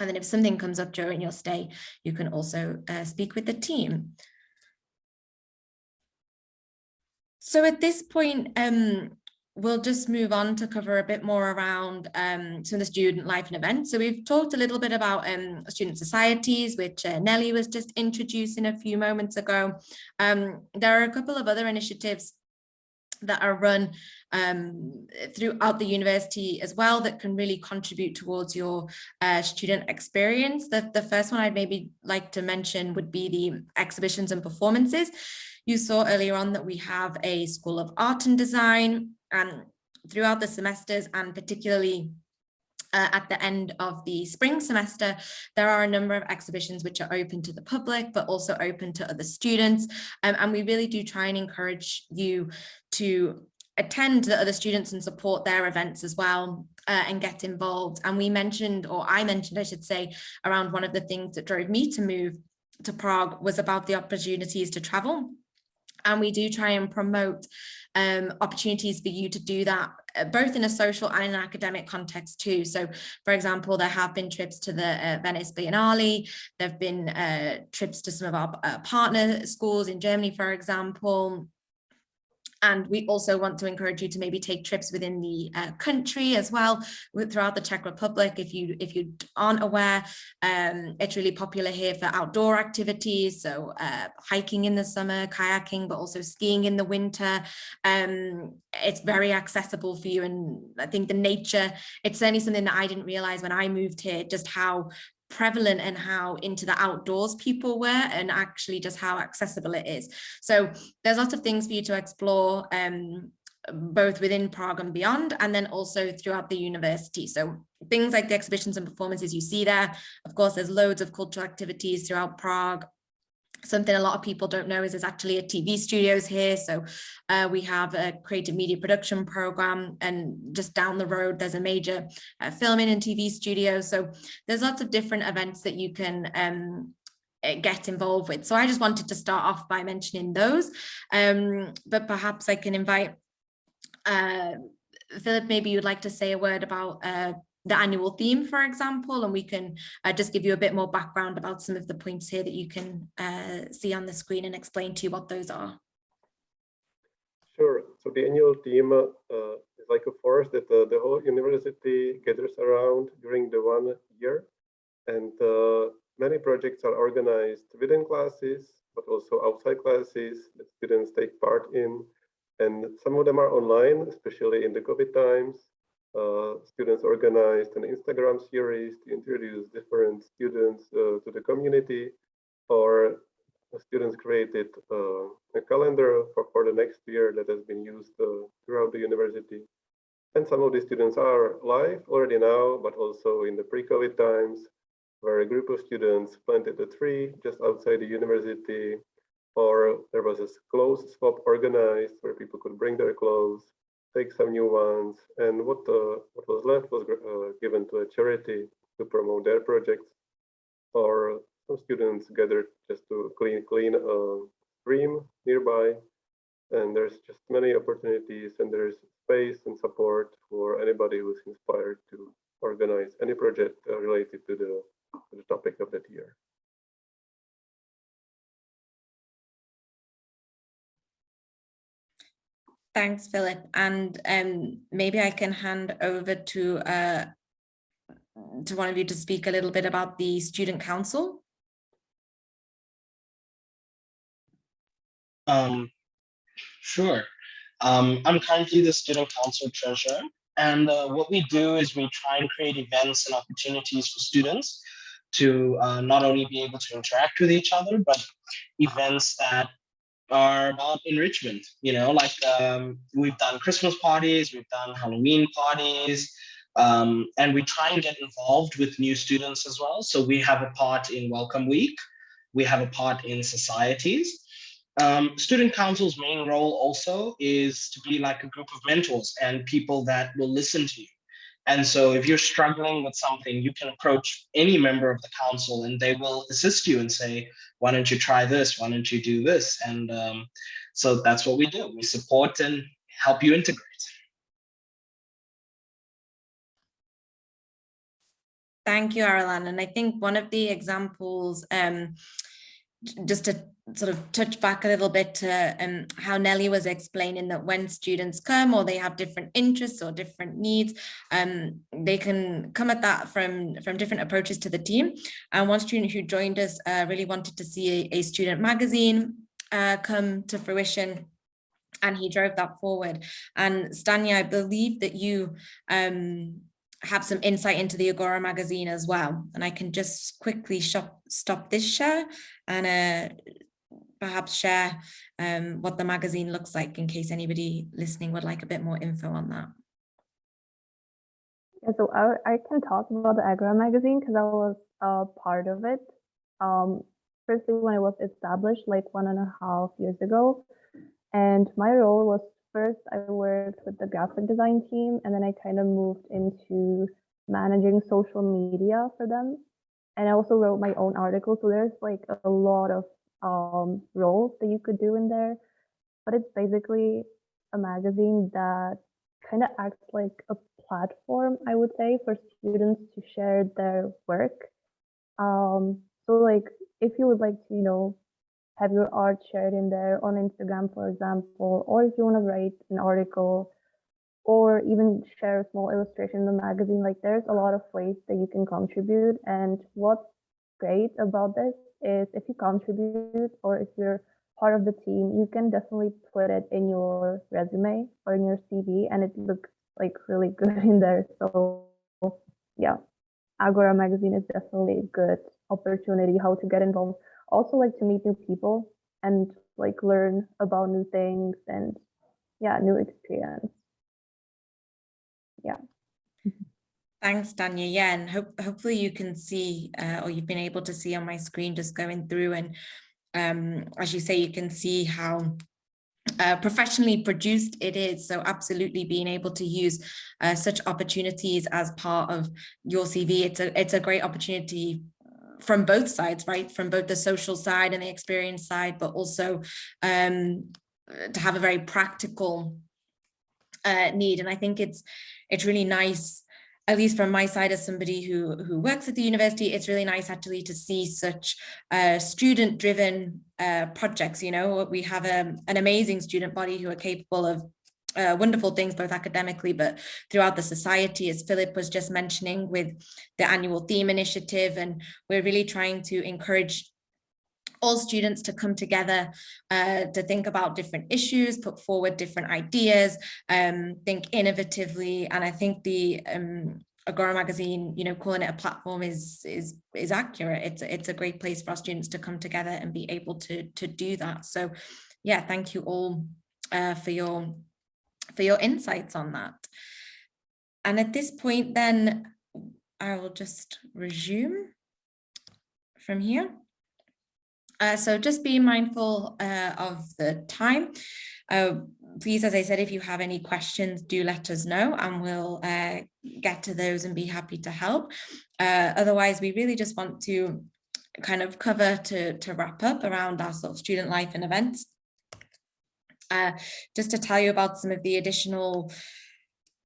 and then if something comes up during your stay, you can also uh, speak with the team. So at this point, um, we'll just move on to cover a bit more around um, some of the student life and events. So we've talked a little bit about um, student societies, which uh, Nelly was just introducing a few moments ago. Um, there are a couple of other initiatives that are run um, throughout the university as well that can really contribute towards your uh, student experience. The, the first one I'd maybe like to mention would be the exhibitions and performances. You saw earlier on that we have a School of Art and Design and throughout the semesters and particularly uh, at the end of the spring semester, there are a number of exhibitions which are open to the public, but also open to other students. Um, and we really do try and encourage you to attend the other students and support their events as well uh, and get involved. And we mentioned, or I mentioned, I should say, around one of the things that drove me to move to Prague was about the opportunities to travel. And we do try and promote um, opportunities for you to do that, uh, both in a social and an academic context too. So, for example, there have been trips to the uh, Venice Biennale, there have been uh, trips to some of our uh, partner schools in Germany, for example, and we also want to encourage you to maybe take trips within the uh, country as well throughout the Czech Republic. If you if you aren't aware, um, it's really popular here for outdoor activities. So uh, hiking in the summer, kayaking, but also skiing in the winter. Um, it's very accessible for you. And I think the nature, it's certainly something that I didn't realize when I moved here, just how prevalent and how into the outdoors people were and actually just how accessible it is. So there's lots of things for you to explore um, both within Prague and beyond, and then also throughout the university. So things like the exhibitions and performances you see there. Of course, there's loads of cultural activities throughout Prague something a lot of people don't know is there's actually a TV studios here. So uh, we have a creative media production program and just down the road, there's a major uh, filming and TV studio. So there's lots of different events that you can um, eh, get involved with. So I just wanted to start off by mentioning those, um, but perhaps I can invite uh, Philip, maybe you'd like to say a word about uh, the annual theme, for example, and we can uh, just give you a bit more background about some of the points here that you can uh, see on the screen and explain to you what those are. Sure. So the annual theme uh, is like a force that uh, the whole university gathers around during the one year. And uh, many projects are organized within classes, but also outside classes that students take part in. And some of them are online, especially in the COVID times students organized an Instagram series to introduce different students uh, to the community, or students created uh, a calendar for, for the next year that has been used uh, throughout the university. And some of the students are live already now, but also in the pre-COVID times, where a group of students planted a tree just outside the university, or there was a clothes swap organized where people could bring their clothes take some new ones, and what uh, what was left was uh, given to a charity to promote their projects, or some students gathered just to clean clean a stream nearby, and there's just many opportunities, and there's space and support for anybody who's inspired to organize any project uh, related to the, to the topic of that year. Thanks, Philip. And um, maybe I can hand over to uh, to one of you to speak a little bit about the student council. Um, sure. Um, I'm currently the student council treasurer. And uh, what we do is we try and create events and opportunities for students to uh, not only be able to interact with each other, but events that are about enrichment you know like um, we've done christmas parties we've done halloween parties um, and we try and get involved with new students as well. So we have a part in welcome week we have a part in societies. Um, student council's main role also is to be like a group of mentors and people that will listen to you and so if you're struggling with something, you can approach any member of the council and they will assist you and say, why don't you try this? Why don't you do this? And um, so that's what we do. We support and help you integrate. Thank you, Arolan. And I think one of the examples, um, just to sort of touch back a little bit to um, how Nelly was explaining that when students come or they have different interests or different needs, um, they can come at that from, from different approaches to the team. And one student who joined us uh, really wanted to see a, a student magazine uh, come to fruition and he drove that forward. And Stanya, I believe that you um, have some insight into the Agora magazine as well. And I can just quickly shop, stop this share and uh, perhaps share um, what the magazine looks like in case anybody listening would like a bit more info on that. Yeah, so I, I can talk about the Agora magazine because I was a part of it. Um, firstly, when it was established like one and a half years ago, and my role was first I worked with the graphic design team, and then I kind of moved into managing social media for them. And I also wrote my own article, so there's like a lot of um, roles that you could do in there. But it's basically a magazine that kind of acts like a platform, I would say, for students to share their work. Um, so like if you would like to, you know, have your art shared in there on Instagram, for example, or if you want to write an article or even share a small illustration in the magazine, like there's a lot of ways that you can contribute. And what's great about this is if you contribute or if you're part of the team, you can definitely put it in your resume or in your CV and it looks like really good in there. So yeah, Agora magazine is definitely a good opportunity how to get involved. Also like to meet new people and like learn about new things and yeah, new experience. Yeah. Thanks, Danya. Yeah, and hope, hopefully you can see uh, or you've been able to see on my screen just going through and um, as you say, you can see how uh, professionally produced it is. So absolutely being able to use uh, such opportunities as part of your CV, it's a, it's a great opportunity from both sides, right? From both the social side and the experience side, but also um, to have a very practical uh, need. And I think it's it's really nice at least from my side as somebody who who works at the university, it's really nice actually to see such uh, student driven uh, projects. You know, we have a, um, an amazing student body who are capable of uh, wonderful things, both academically, but throughout the society, as Philip was just mentioning with the annual theme initiative. And we're really trying to encourage all students to come together uh, to think about different issues, put forward different ideas, um, think innovatively. And I think the um, Agora magazine, you know, calling it a platform is is is accurate. It's it's a great place for our students to come together and be able to to do that. So, yeah, thank you all uh, for your for your insights on that. And at this point, then I will just resume from here. Uh, so just be mindful uh, of the time. Uh, please, as I said, if you have any questions, do let us know and we'll uh, get to those and be happy to help. Uh, otherwise, we really just want to kind of cover to, to wrap up around our sort of student life and events. Uh, just to tell you about some of the additional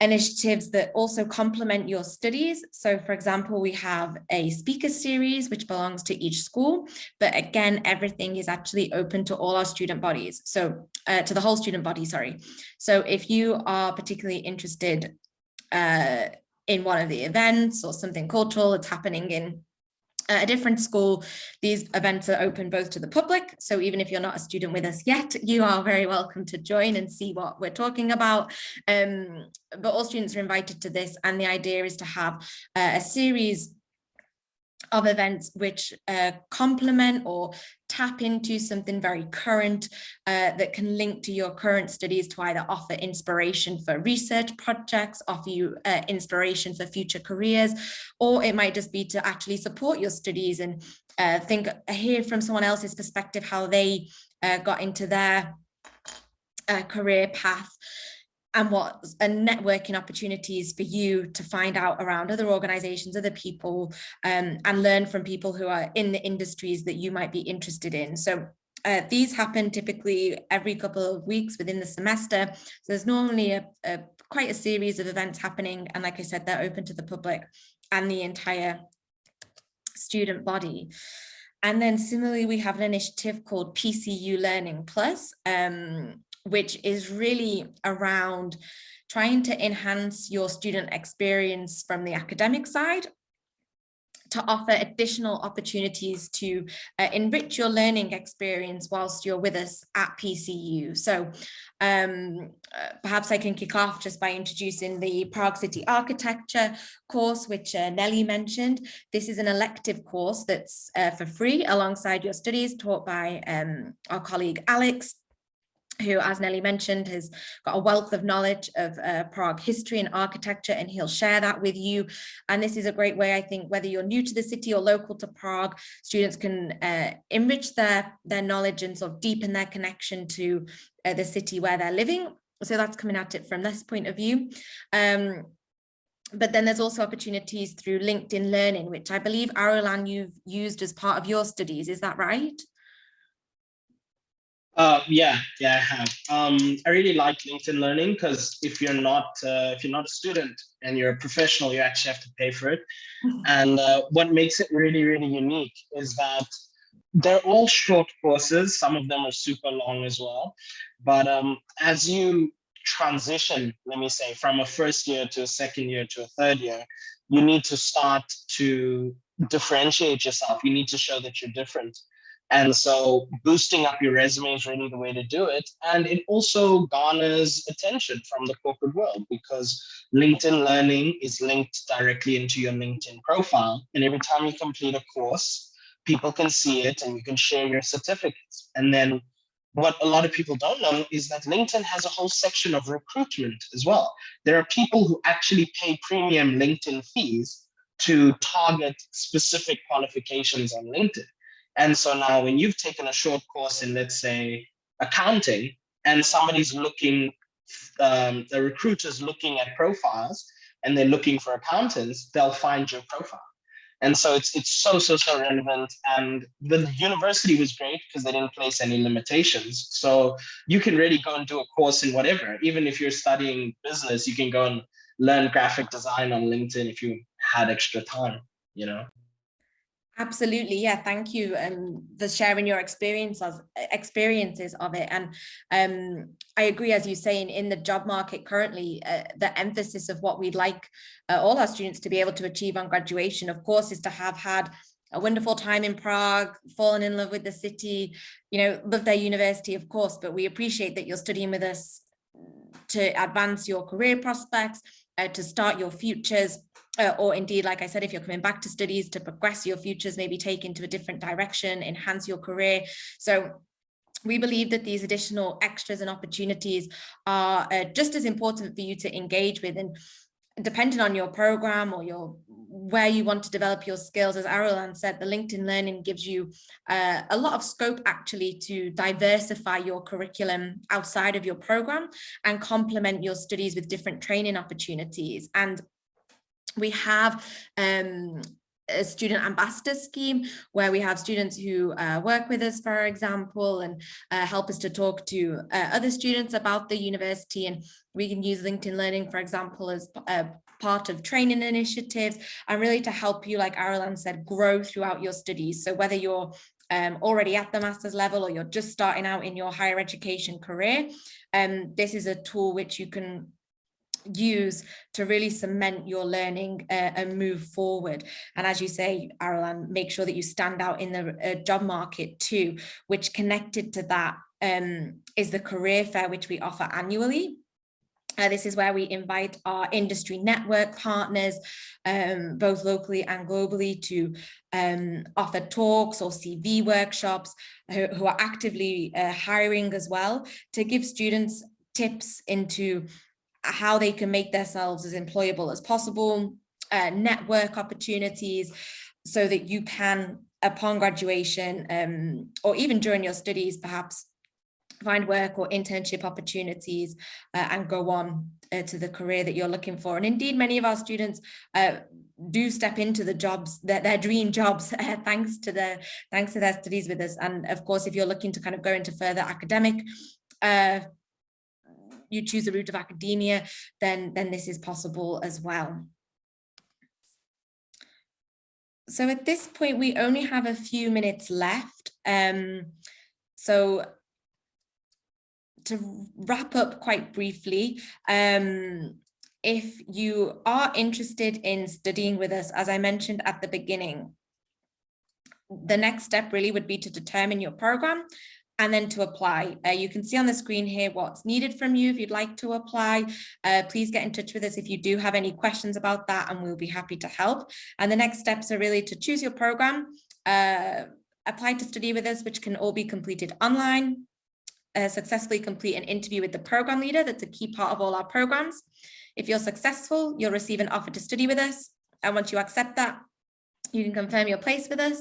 initiatives that also complement your studies. So for example, we have a speaker series which belongs to each school, but again, everything is actually open to all our student bodies. So uh, to the whole student body, sorry. So if you are particularly interested uh, in one of the events or something cultural that's happening in a different school, these events are open both to the public. So even if you're not a student with us yet, you are very welcome to join and see what we're talking about. Um, but all students are invited to this. And the idea is to have uh, a series of events which uh, complement or tap into something very current uh, that can link to your current studies to either offer inspiration for research projects, offer you uh, inspiration for future careers, or it might just be to actually support your studies and uh, think, hear from someone else's perspective how they uh, got into their uh, career path and what and networking opportunities for you to find out around other organizations other people um, and learn from people who are in the industries that you might be interested in. So uh, these happen typically every couple of weeks within the semester. So there's normally a, a quite a series of events happening and like i said they're open to the public and the entire student body. And then similarly, we have an initiative called PCU Learning Plus, um, which is really around trying to enhance your student experience from the academic side to offer additional opportunities to uh, enrich your learning experience whilst you're with us at PCU. So um, uh, perhaps I can kick off just by introducing the Prague City Architecture course, which uh, Nelly mentioned. This is an elective course that's uh, for free alongside your studies taught by um, our colleague Alex who, as Nelly mentioned, has got a wealth of knowledge of uh, Prague history and architecture, and he'll share that with you. And this is a great way, I think, whether you're new to the city or local to Prague, students can uh, enrich their, their knowledge and sort of deepen their connection to uh, the city where they're living. So that's coming at it from this point of view. Um, but then there's also opportunities through LinkedIn Learning, which I believe, Arolan, you've used as part of your studies. Is that right? Uh, yeah, yeah, I have. Um, I really like LinkedIn Learning because if you're not uh, if you're not a student and you're a professional, you actually have to pay for it. and uh, what makes it really, really unique is that they're all short courses. Some of them are super long as well. But um, as you transition, let me say, from a first year to a second year to a third year, you need to start to differentiate yourself. You need to show that you're different. And so boosting up your resume is really the way to do it. And it also garners attention from the corporate world because LinkedIn Learning is linked directly into your LinkedIn profile. And every time you complete a course, people can see it and you can share your certificates. And then what a lot of people don't know is that LinkedIn has a whole section of recruitment as well. There are people who actually pay premium LinkedIn fees to target specific qualifications on LinkedIn. And so now when you've taken a short course in, let's say, accounting, and somebody's looking, um, the recruiter's looking at profiles and they're looking for accountants, they'll find your profile. And so it's it's so, so, so relevant. And the university was great because they didn't place any limitations. So you can really go and do a course in whatever. Even if you're studying business, you can go and learn graphic design on LinkedIn if you had extra time, you know? Absolutely, yeah. Thank you um, for sharing your experiences experiences of it. And um, I agree, as you say, in, in the job market currently, uh, the emphasis of what we'd like uh, all our students to be able to achieve on graduation, of course, is to have had a wonderful time in Prague, fallen in love with the city, you know, love their university, of course, but we appreciate that you're studying with us to advance your career prospects, uh, to start your futures, uh, or indeed, like I said, if you're coming back to studies to progress your futures, maybe take into a different direction, enhance your career. So we believe that these additional extras and opportunities are uh, just as important for you to engage with and depending on your program or your where you want to develop your skills, as Arolan said, the LinkedIn Learning gives you uh, a lot of scope actually to diversify your curriculum outside of your program and complement your studies with different training opportunities. And we have um, a student ambassador scheme where we have students who uh, work with us, for example, and uh, help us to talk to uh, other students about the university. And we can use LinkedIn Learning, for example, as a part of training initiatives and really to help you, like Arolan said, grow throughout your studies. So whether you're um, already at the master's level or you're just starting out in your higher education career, um, this is a tool which you can use to really cement your learning uh, and move forward. And as you say, Arolan, make sure that you stand out in the uh, job market too, which connected to that um, is the career fair, which we offer annually. Uh, this is where we invite our industry network partners, um, both locally and globally, to um, offer talks or CV workshops who, who are actively uh, hiring as well to give students tips into how they can make themselves as employable as possible, uh, network opportunities, so that you can, upon graduation, um, or even during your studies, perhaps find work or internship opportunities uh, and go on uh, to the career that you're looking for. And indeed, many of our students uh, do step into the jobs, their, their dream jobs, uh, thanks to their thanks to their studies with us. And of course, if you're looking to kind of go into further academic uh, you choose the route of academia, then, then this is possible as well. So at this point, we only have a few minutes left. Um, so to wrap up quite briefly, um, if you are interested in studying with us, as I mentioned at the beginning, the next step really would be to determine your program and then to apply. Uh, you can see on the screen here what's needed from you if you'd like to apply. Uh, please get in touch with us if you do have any questions about that and we'll be happy to help. And the next steps are really to choose your program, uh, apply to study with us, which can all be completed online. uh, successfully complete an interview with the program leader. That's a key part of all our programs. If you're successful, you'll receive an offer to study with us. And once you accept that, you can confirm your place with us.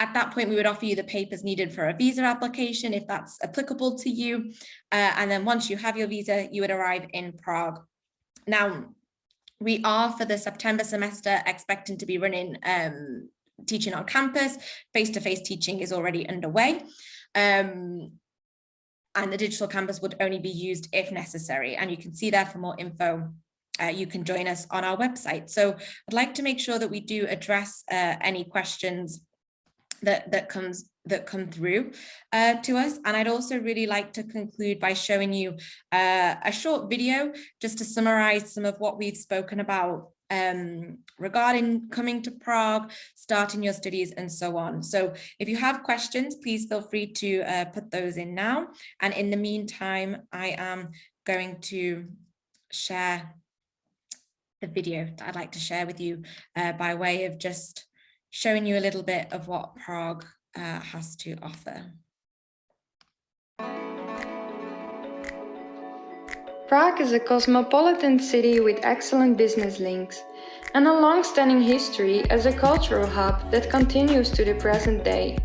At that point, we would offer you the papers needed for a visa application if that's applicable to you. Uh, and then once you have your visa, you would arrive in Prague. Now, we are for the September semester expecting to be running um, teaching on campus. Face-to-face -face teaching is already underway. Um, and the digital campus would only be used if necessary. And you can see there for more info uh, you can join us on our website. So I'd like to make sure that we do address uh, any questions that that comes that come through uh, to us. And I'd also really like to conclude by showing you uh, a short video just to summarize some of what we've spoken about um, regarding coming to Prague, starting your studies and so on. So if you have questions, please feel free to uh, put those in now. And in the meantime, I am going to share the video that I'd like to share with you uh, by way of just showing you a little bit of what Prague uh, has to offer. Prague is a cosmopolitan city with excellent business links and a long-standing history as a cultural hub that continues to the present day.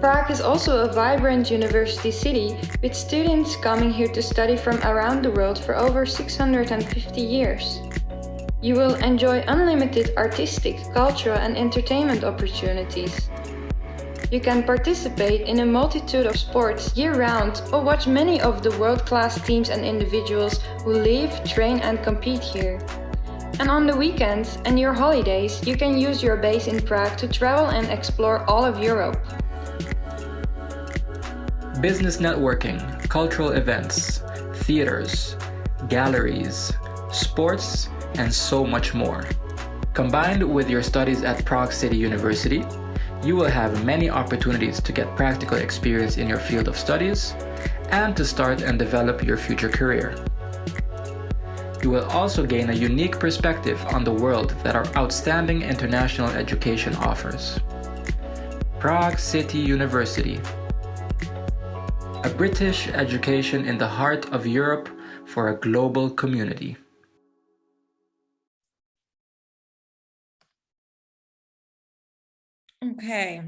Prague is also a vibrant university city with students coming here to study from around the world for over 650 years. You will enjoy unlimited artistic, cultural and entertainment opportunities. You can participate in a multitude of sports year-round or watch many of the world-class teams and individuals who live, train and compete here. And on the weekends and your holidays, you can use your base in Prague to travel and explore all of Europe. Business networking, cultural events, theaters, galleries, sports, and so much more. Combined with your studies at Prague City University, you will have many opportunities to get practical experience in your field of studies and to start and develop your future career. You will also gain a unique perspective on the world that our outstanding international education offers. Prague City University A British education in the heart of Europe for a global community. Okay,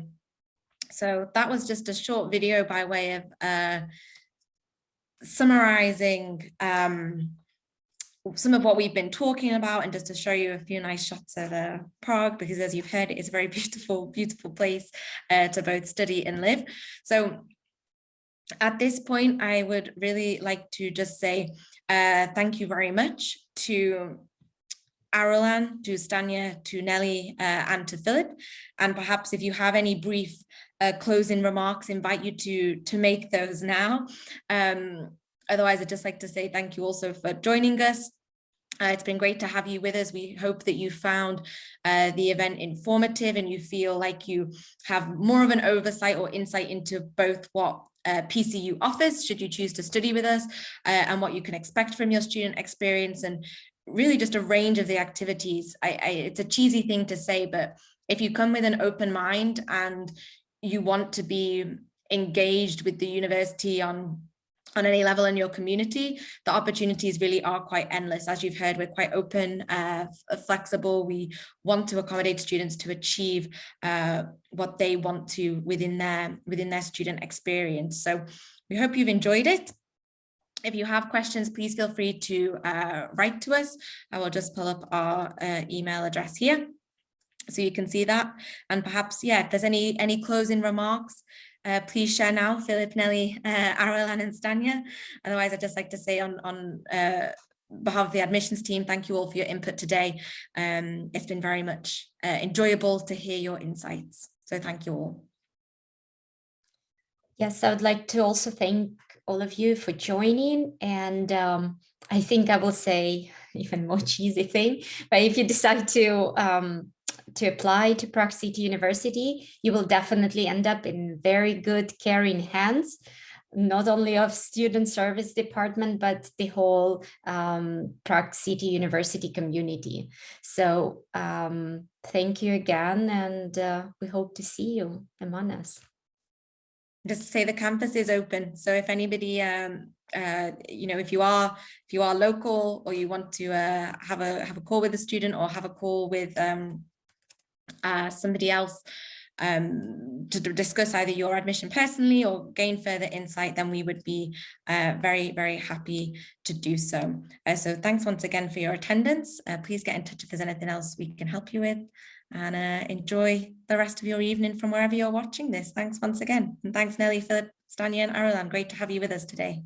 so that was just a short video by way of uh, summarizing um, some of what we've been talking about and just to show you a few nice shots of uh, Prague because as you've heard it is a very beautiful beautiful place uh, to both study and live. So at this point I would really like to just say uh, thank you very much to Arolan, to Stanya, to Nelly, uh, and to Philip. And perhaps if you have any brief uh, closing remarks, invite you to, to make those now. Um, otherwise, I'd just like to say thank you also for joining us. Uh, it's been great to have you with us. We hope that you found uh, the event informative and you feel like you have more of an oversight or insight into both what uh, PCU offers should you choose to study with us uh, and what you can expect from your student experience and really just a range of the activities. I, I, it's a cheesy thing to say, but if you come with an open mind and you want to be engaged with the university on on any level in your community, the opportunities really are quite endless. As you've heard, we're quite open, uh, flexible. We want to accommodate students to achieve uh, what they want to within their within their student experience. So we hope you've enjoyed it. If you have questions, please feel free to uh, write to us. I will just pull up our uh, email address here so you can see that. And perhaps, yeah, if there's any any closing remarks, uh, please share now, Philip, Nelly, uh, and Stanya. Otherwise, I'd just like to say on, on uh, behalf of the admissions team, thank you all for your input today. Um, it's been very much uh, enjoyable to hear your insights. So thank you all. Yes, I would like to also thank all of you for joining. And um, I think I will say even more cheesy thing, but if you decide to um, to apply to Prague City University, you will definitely end up in very good caring hands, not only of student service department, but the whole um, Prague City University community. So um, thank you again, and uh, we hope to see you among us. Just to say the campus is open. So if anybody, um, uh, you know, if you are if you are local or you want to uh, have a have a call with a student or have a call with um, uh, somebody else um, to discuss either your admission personally or gain further insight, then we would be uh, very, very happy to do so. Uh, so thanks once again for your attendance. Uh, please get in touch if there's anything else we can help you with and uh, enjoy the rest of your evening from wherever you're watching this. Thanks once again. And thanks Nelly, Philip, Stanya and Arolan. Great to have you with us today.